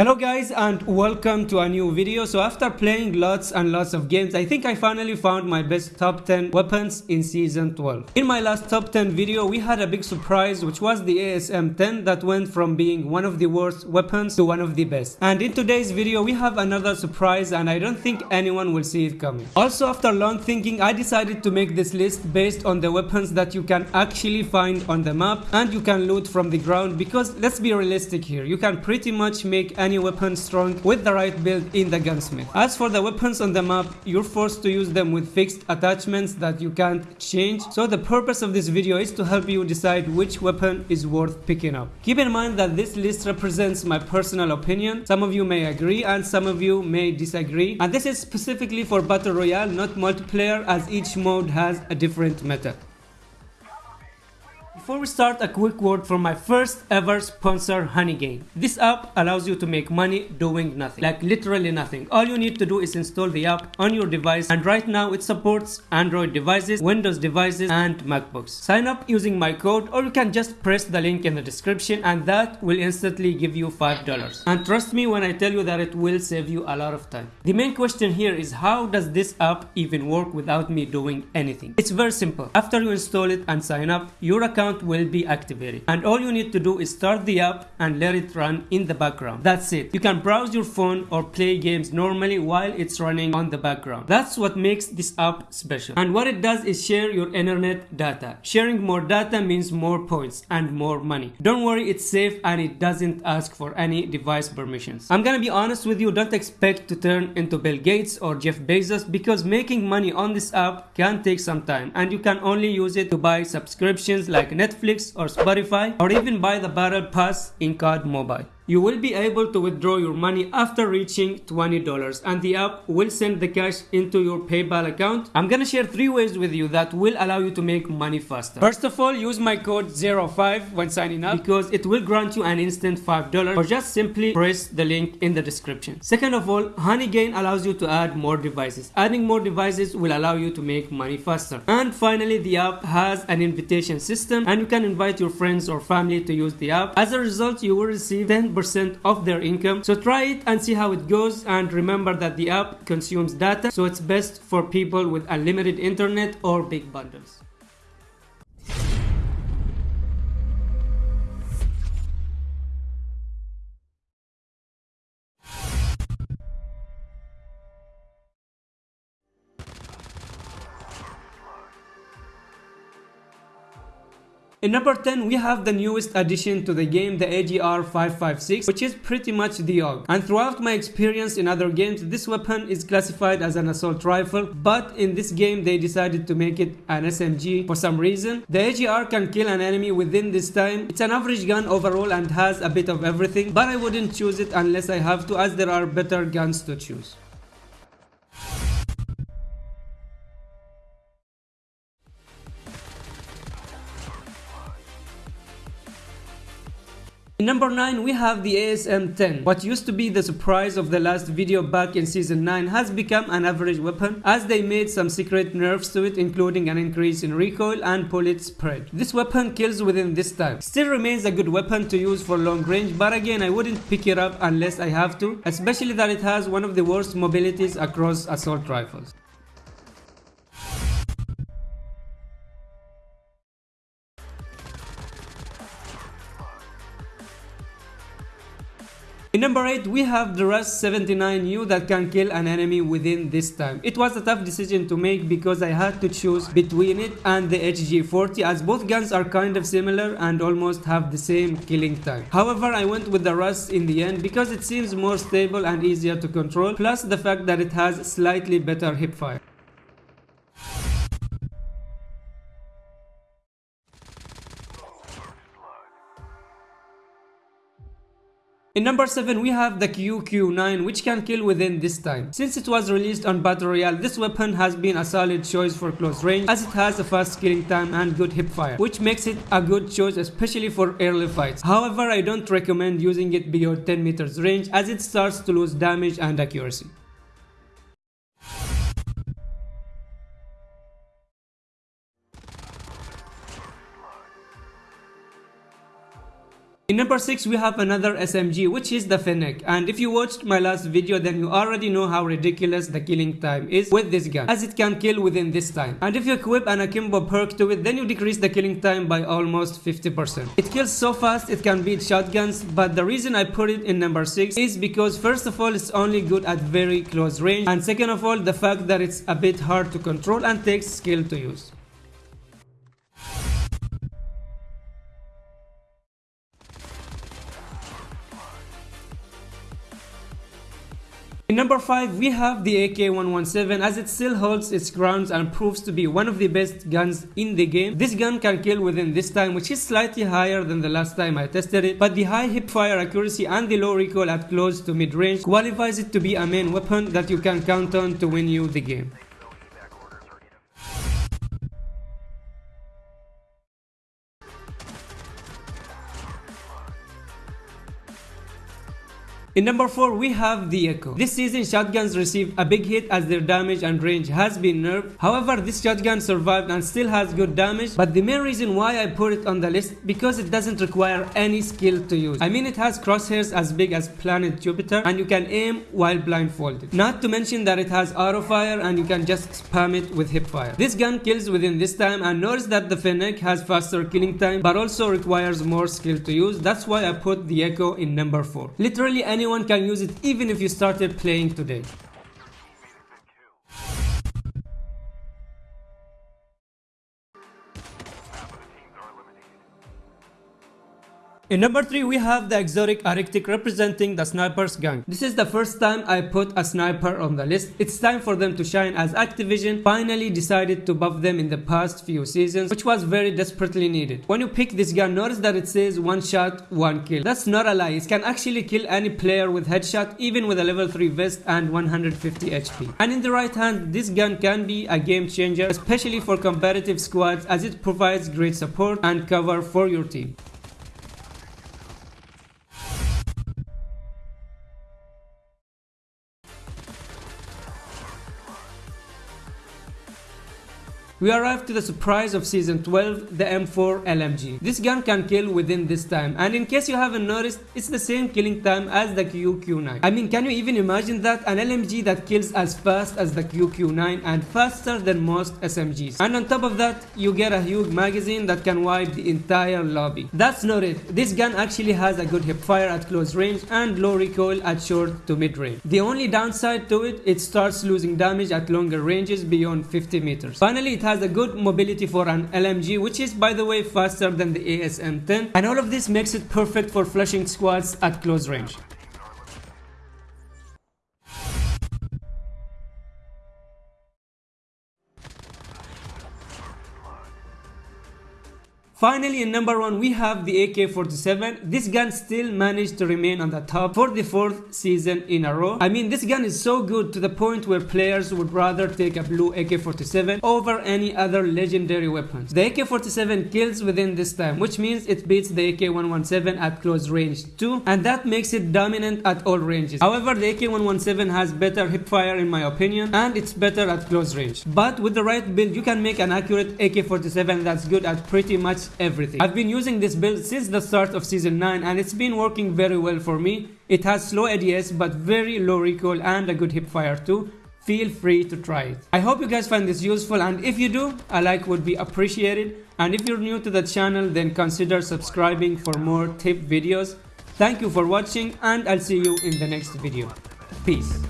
Hello guys and welcome to a new video. So after playing lots and lots of games, I think I finally found my best top 10 weapons in season 12. In my last top 10 video, we had a big surprise which was the ASM 10 that went from being one of the worst weapons to one of the best. And in today's video, we have another surprise and I don't think anyone will see it coming. Also after long thinking, I decided to make this list based on the weapons that you can actually find on the map and you can loot from the ground because let's be realistic here, you can pretty much make any any weapon strong with the right build in the gunsmith. As for the weapons on the map, you're forced to use them with fixed attachments that you can't change. So the purpose of this video is to help you decide which weapon is worth picking up. Keep in mind that this list represents my personal opinion. Some of you may agree and some of you may disagree. And this is specifically for Battle Royale, not multiplayer as each mode has a different meta. Before we start, a quick word from my first ever sponsor, Honeygain. This app allows you to make money doing nothing, like literally nothing. All you need to do is install the app on your device and right now it supports Android devices, Windows devices and MacBooks. Sign up using my code or you can just press the link in the description and that will instantly give you $5. And trust me when I tell you that it will save you a lot of time. The main question here is how does this app even work without me doing anything? It's very simple. After you install it and sign up, your account will be activated. And all you need to do is start the app and let it run in the background. That's it. You can browse your phone or play games normally while it's running on the background. That's what makes this app special. And what it does is share your internet data. Sharing more data means more points and more money. Don't worry it's safe and it doesn't ask for any device permissions. I'm gonna be honest with you don't expect to turn into bill gates or jeff bezos because making money on this app can take some time and you can only use it to buy subscriptions like Netflix or Spotify or even buy the Battle Pass in COD Mobile. You will be able to withdraw your money after reaching $20 and the app will send the cash into your PayPal account. I'm gonna share three ways with you that will allow you to make money faster. First of all, use my code 05 when signing up because it will grant you an instant $5 or just simply press the link in the description. Second of all, Honeygain allows you to add more devices. Adding more devices will allow you to make money faster. And finally, the app has an invitation system and you can invite your friends or family to use the app. As a result, you will receive 10 percent of their income. So try it and see how it goes and remember that the app consumes data so it's best for people with unlimited internet or big bundles. In number 10, we have the newest addition to the game, the AGR 556, which is pretty much the AUG. And throughout my experience in other games, this weapon is classified as an assault rifle, but in this game they decided to make it an SMG for some reason. The AGR can kill an enemy within this time. It's an average gun overall and has a bit of everything, but I wouldn't choose it unless I have to as there are better guns to choose. In number 9 we have the ASM-10. What used to be the surprise of the last video back in season 9 has become an average weapon as they made some secret nerfs to it including an increase in recoil and bullet spread. This weapon kills within this time. Still remains a good weapon to use for long range but again I wouldn't pick it up unless I have to especially that it has one of the worst mobilities across assault rifles. In number 8 we have the Rus 79U that can kill an enemy within this time. It was a tough decision to make because I had to choose between it and the HG40 as both guns are kind of similar and almost have the same killing time. However I went with the Rus in the end because it seems more stable and easier to control plus the fact that it has slightly better hipfire. In number 7 we have the QQ9 which can kill within this time. Since it was released on Battle Royale, this weapon has been a solid choice for close range as it has a fast killing time and good hipfire, which makes it a good choice especially for early fights. However, I don't recommend using it beyond 10 meters range as it starts to lose damage and accuracy. In number 6 we have another SMG which is the Fennec and if you watched my last video then you already know how ridiculous the killing time is with this gun as it can kill within this time and if you equip an akimbo perk to it then you decrease the killing time by almost 50%. It kills so fast it can beat shotguns but the reason I put it in number 6 is because first of all it's only good at very close range and second of all the fact that it's a bit hard to control and takes skill to use. In number 5 we have the AK-117 as it still holds its grounds and proves to be one of the best guns in the game. This gun can kill within this time which is slightly higher than the last time I tested it but the high hip fire accuracy and the low recoil at close to mid range qualifies it to be a main weapon that you can count on to win you the game. In number 4 we have the Echo. This season shotguns received a big hit as their damage and range has been nerfed. However this shotgun survived and still has good damage but the main reason why I put it on the list because it doesn't require any skill to use. I mean it has crosshairs as big as planet Jupiter and you can aim while blindfolded. Not to mention that it has auto fire and you can just spam it with hip fire. This gun kills within this time and notice that the Fennec has faster killing time but also requires more skill to use. That's why I put the Echo in number 4. Literally any anyone can use it even if you started playing today. In number 3 we have the exotic Arctic representing the sniper's gang. This is the first time I put a sniper on the list. It's time for them to shine as Activision finally decided to buff them in the past few seasons which was very desperately needed. When you pick this gun notice that it says one shot one kill. That's not a lie, it can actually kill any player with headshot even with a level 3 vest and 150 HP. And in the right hand this gun can be a game changer especially for competitive squads as it provides great support and cover for your team. We arrived to the surprise of season 12, the M4 LMG. This gun can kill within this time and in case you haven't noticed, it's the same killing time as the QQ9. I mean can you even imagine that? An LMG that kills as fast as the QQ9 and faster than most SMGs. And on top of that, you get a huge magazine that can wipe the entire lobby. That's not it. This gun actually has a good hipfire at close range and low recoil at short to mid range. The only downside to it, it starts losing damage at longer ranges beyond 50 meters. Finally, it has a good mobility for an LMG which is by the way faster than the ASM-10 and all of this makes it perfect for flushing squads at close range. Finally, in number 1, we have the AK-47. This gun still managed to remain on the top for the fourth season in a row. I mean, this gun is so good to the point where players would rather take a blue AK-47 over any other legendary weapons. The AK-47 kills within this time, which means it beats the AK-117 at close range too, and that makes it dominant at all ranges. However, the AK-117 has better hipfire in my opinion, and it's better at close range. But with the right build, you can make an accurate AK-47 that's good at pretty much everything. I've been using this build since the start of season 9 and it's been working very well for me. It has slow ADS but very low recoil and a good hipfire too. Feel free to try it. I hope you guys find this useful and if you do, a like would be appreciated. And if you're new to the channel then consider subscribing for more tip videos. Thank you for watching and I'll see you in the next video. Peace.